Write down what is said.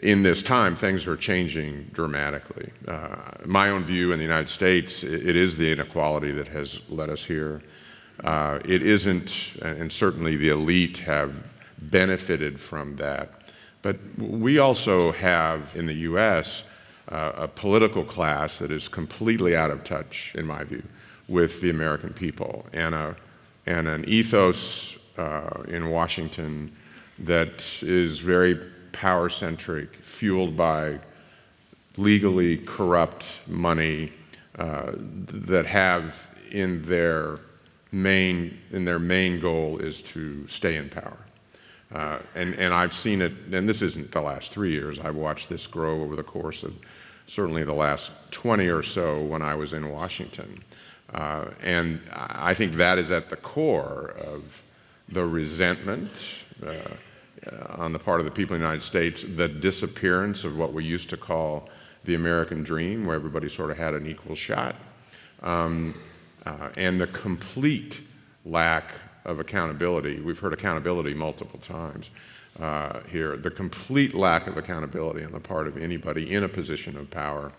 In this time, things are changing dramatically. Uh, my own view in the United States, it is the inequality that has led us here. Uh, it isn't, and certainly the elite have benefited from that. But we also have in the U.S. Uh, a political class that is completely out of touch, in my view, with the American people, and, a, and an ethos uh, in Washington that is very power centric, fueled by legally corrupt money uh, that have in their main in their main goal is to stay in power. Uh, and, and I've seen it, and this isn't the last three years, I've watched this grow over the course of certainly the last 20 or so when I was in Washington. Uh, and I think that is at the core of the resentment, uh, on the part of the people in the United States, the disappearance of what we used to call the American dream, where everybody sort of had an equal shot, um, uh, and the complete lack of accountability. We've heard accountability multiple times uh, here. The complete lack of accountability on the part of anybody in a position of power